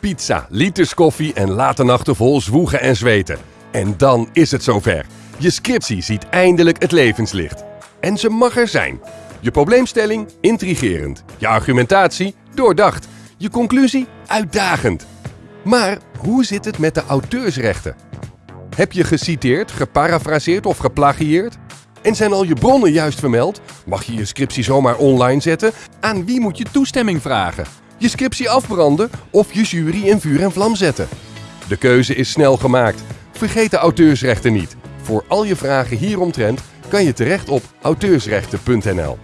Pizza, liters koffie en late nachten vol zwoegen en zweten. En dan is het zover. Je scriptie ziet eindelijk het levenslicht. En ze mag er zijn. Je probleemstelling intrigerend. Je argumentatie doordacht. Je conclusie uitdagend. Maar hoe zit het met de auteursrechten? Heb je geciteerd, geparafraseerd of geplagieerd? En zijn al je bronnen juist vermeld? Mag je je scriptie zomaar online zetten? Aan wie moet je toestemming vragen? Je scriptie afbranden of je jury in vuur en vlam zetten? De keuze is snel gemaakt. Vergeet de auteursrechten niet. Voor al je vragen hieromtrent kan je terecht op auteursrechten.nl.